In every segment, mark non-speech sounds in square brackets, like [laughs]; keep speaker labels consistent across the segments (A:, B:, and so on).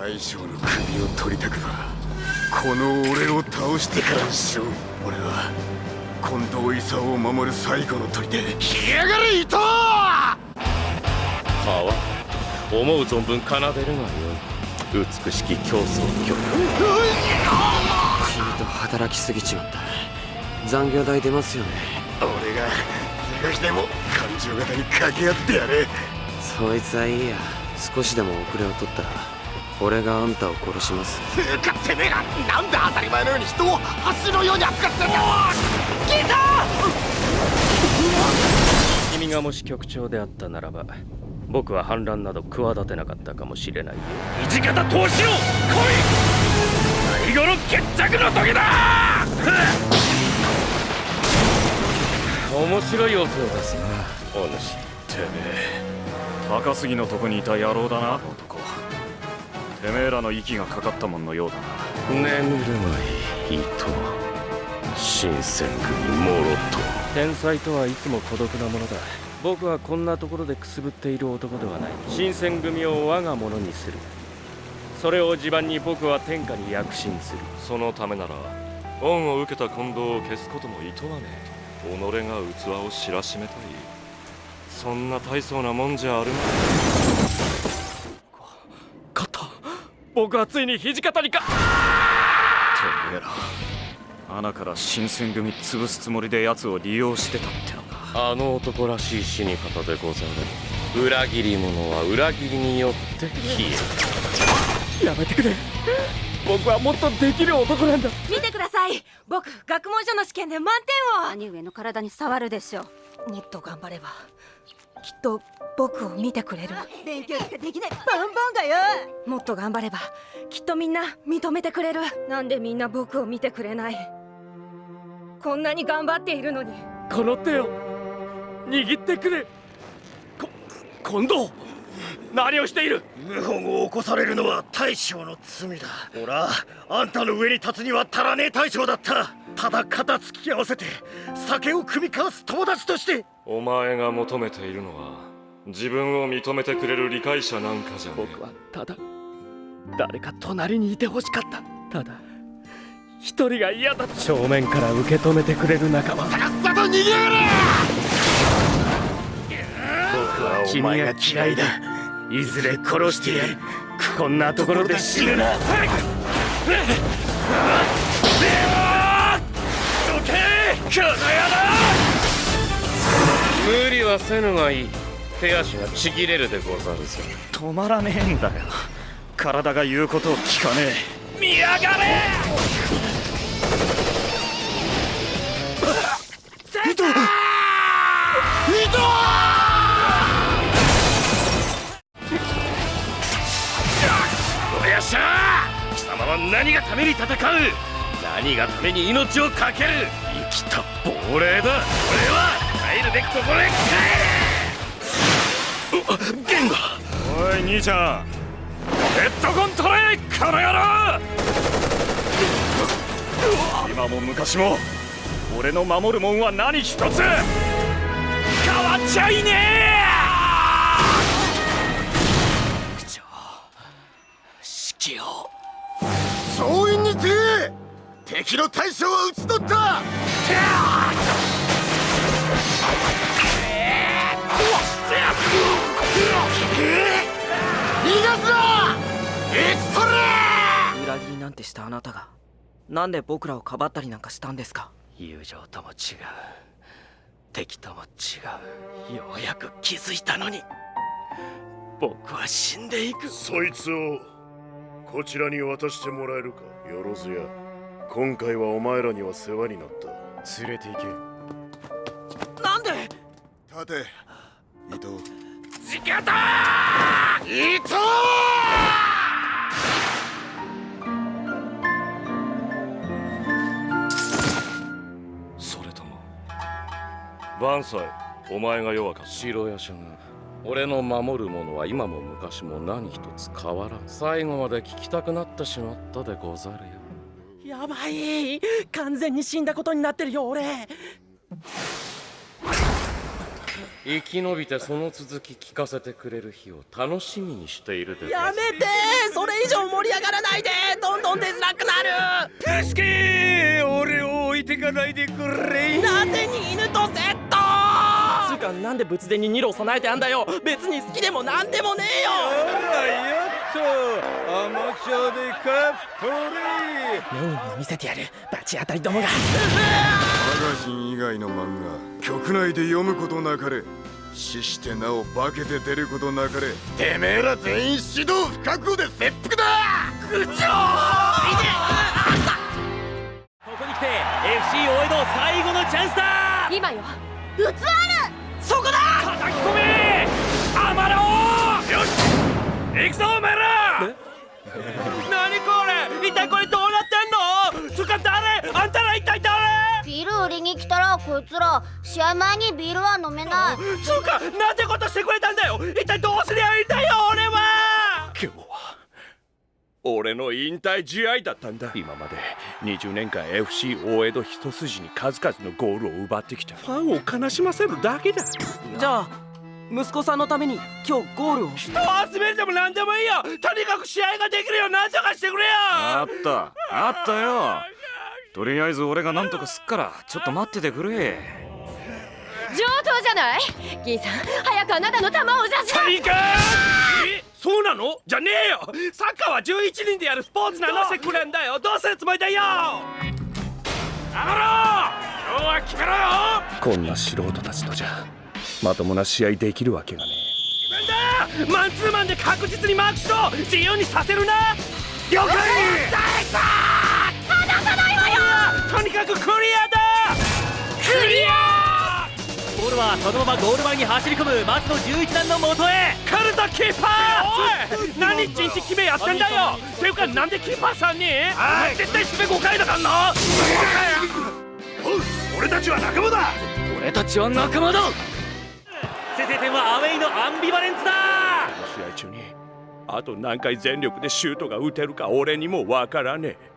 A: 大将の首を取りたくばこの俺を倒してからにしろ俺は近藤勲を守る最後の砦来やがれ伊藤は
B: わ思う存分奏でるがよい。美しき競争曲。
C: 君と働きすぎちまった。残業代出ますよね。
A: 俺が是が非でも感情型に掛け合ってやれ。
C: そいつはいいや。少しでも遅れを取ったら俺があんたを殺します。
A: つうかてめえがなんで当たり前のように人を橋のように扱ってんだ。聞いた
B: 君がもし局長であったならば僕は反乱など企てなかったかもしれない。よ土方投資を来い最後の決着の時だ。面白い音を出すな。お主。
D: てめえ高杉のとこにいた野郎だな。男てめえらの息がかかったもんのようだ
B: な。眠るまい伊藤新選組もろと。天才とはいつも孤独なものだ。僕はこんなところでくすぶっている男ではない。新選組を我が物にする。それを地盤に僕は天下に躍進する。そのためなら恩を受けた近藤を消すことも厭わねえ。己が器を知らしめたい。そんな大層なもんじゃあるまい勝った僕はついに土方にかて
D: めえら穴から新選組潰すつもりで奴を利用してたっての
B: あの男らしい死に方でござる。裏切り者は裏切りによって消える。やめてくれ。僕はもっとできる男なんだ。
E: 見てください。僕学問書の試験で満点を。
F: 兄上の体に触るでしょ
E: う。もっと頑張ればきっと僕を見てくれる。
F: 勉強しかできない。バンバンがよ。
E: もっと頑張ればきっとみんな認めてくれる。なんでみんな僕を見てくれない。こんなに頑張っているのに。
B: この手を握ってくれ。こ近藤何をしている？
A: 謀反を起こされるのは大将の罪だ。ほらあんたの上に立つには足らねえ大将だったただ肩突き合わせて酒を酌み交わす友達として。
B: お前が求めているのは自分を認めてくれる理解者なんかじゃね僕はただ誰か隣にいてほしかった。ただ一人が嫌だ正面から受け止めてくれる仲間。
A: さっさと逃げろ！
B: 僕は君が嫌いだ。いずれ殺してやる。こんなところで死ぬな野郎無理はせぬがいい。手足がちぎれるでござるぞ
D: 止まらねえんだよ。体が言うことを聞かね
B: え。見やがれ！
A: 糸糸
B: は何がために戦う？何がために命を懸ける？生きた亡霊だ。俺は帰るべきところへ帰れ。ゲン
D: ガおい兄ちゃん。ヘッドコンこの野郎。今も昔も俺の守るもんは何一つ。変わっちゃいねえ。
A: 総員にて敵の大将は討ち取った。逃がすな。討ち取れ
C: 裏切りなんてしたあなたが。なんで僕らをかばったりなんかしたんですか。
B: 友情とも違う。敵とも違う。ようやく気づいたのに。僕は死んでいく。
G: そいつをこちらに渡してもらえるか。よろずや今回はお前らには世話になった。
D: 連れて行け。
C: なんで？
A: 立て。伊藤。
B: 時方
A: 伊藤！
B: それとも。万歳お前が弱かった城屋将軍俺の守るものは今も昔も何一つ変わらん。最後まで聞きたくなってしまったでござる
C: よやばい。完全に死んだことになってるよ俺。
B: 生き延びてその続き聞かせてくれる日を楽しみにしているで
C: やめて。それ以上盛
H: り上がらないで。どんどんでづらくなる。助け俺を置いて
B: かないでくれ
I: なぜに犬とセット。つうかなんで仏前に二郎備えてあんだよ。別に好きでもなんでもねえよ。
B: っとアマチュアでカッポリ
I: 目にも見せてやるバチ当たりどもが
A: マガジン以外の漫画局内で読むことなかれ。死してなお化けて出ることなかれ。てめえら全員指導不覚悟で切腹だ。
I: 区長ここに来て FC 大江戸最後のチャンスだ。
E: 今よ。
I: そこだ。叩き込め。アマラオよし。行くぞお前ら [laughs] 何これ？一体これどうなってんの？つうか誰あんたら一体誰？
J: ビール売りに来たらこいつら試合前にビールは飲めない。[laughs]
I: つうかなんてことしてくれたんだよ。一体どうすりゃいいんだよ俺は。
K: 今日は俺の引退試合だったんだ。今まで20年間 FC 大江戸一筋に数々のゴールを奪ってきた。ファンを悲しませるだけだ。
I: じゃあ息子さんのために今日ゴールを。人を集めるでも何でもいいよ。とにかく試合ができるよう何とかしてくれよ。
D: あった。あったよ。とりあえず俺が何とかすっからちょっと待っててくれ。
E: 上等じゃない？銀さん早くあなたの球を
I: そうなの？じゃねえよ。サッカーは11人でやるスポーツなのしてくれんだよ。どうするつもりだよ。アマロ今日は決めろよ。
K: こんな素人たちとじゃまともな試合できるわけがね
I: なんだマンツーマンで確実にマークしろ。自由にさせるな。了解。離さないわよ。とにかくクリアだ。クリア。ボールはそのままゴール前に走り込む。松野11段の元へ。カルタキーパー。おい。何一日決めやってんだよ。ていうかなんでキーパーさんに？絶対締め5回だからな。
G: 俺たちは仲間だ。
I: 俺たちは仲間だ先制点はアウェイのアンビバレンツだ。
K: 試合中にあと何回全力でシュートが打てるか俺にもわからねえ。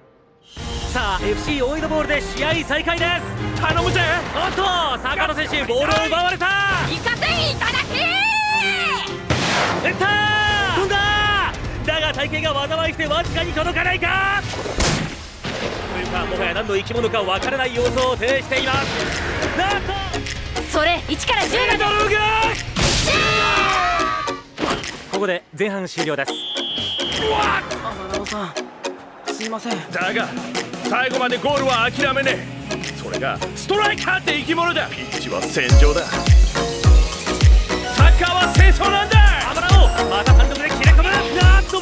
I: さあ FC 大江戸ボールで試合再開です。頼むぜ。おっと坂野選手ボールを奪われた。
E: 行かせいただき
I: 打ったー。飛んだ。だが体型が災いしてわずかに届かないか。というかもはや何の生き物かわからない様子を呈しています。なんと
E: それ1から10
I: メドルが。ここで前半終了です。すいません。
K: だが最後までゴールは諦めねえ。それがストライカーって生き物だ。ピッチは戦場だ。
I: サッカーは戦争なんだ。アマラオまた単独で切れ込む。なんと